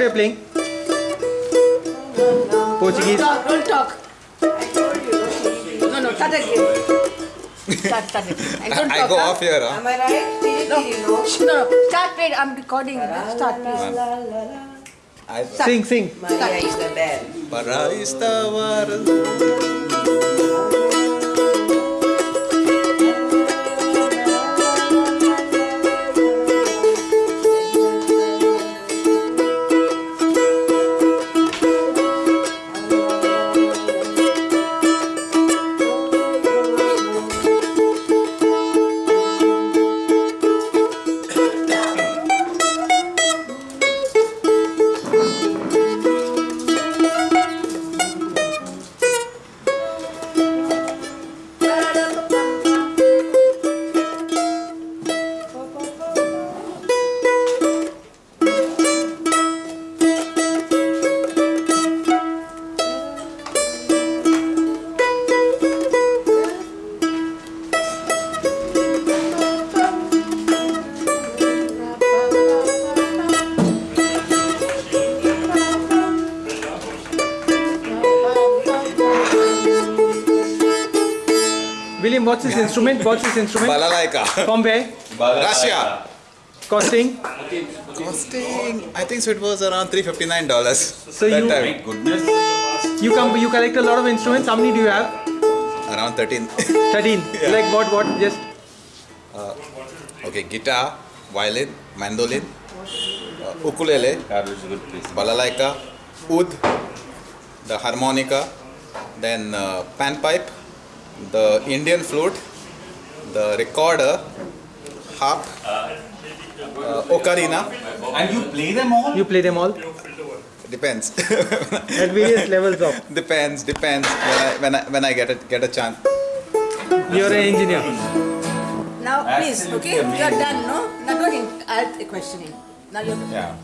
you playing? Portuguese. Don't talk, don't talk. No, no, start again. Start, start again. And don't I talk, go huh? off here, huh? Am I right? No. no? No, no, start, wait, I'm recording. Start, please. I, Sing, sing. Maria is the bell. para estar William, what's this instrument? What's this instrument? balalaika. From where? Russia. Costing? Costing, I think so it was around $359 So that you- time. Goodness. You come. You collect a lot of instruments. How many do you have? Around 13. 13. Like what? What? Just okay, guitar, violin, mandolin, uh, ukulele, God, it's a good place. balalaika, oud, the harmonica, then uh, panpipe, the Indian flute, the recorder, harp, uh, ocarina. And you play them all? you play them all Depends. at various levels of. depends. Depends. When I when I when I get a get a chance. You're an engineer. Now, please, Absolutely okay? You're done, no? Now, don't in- add a questioning. Now you're Yeah.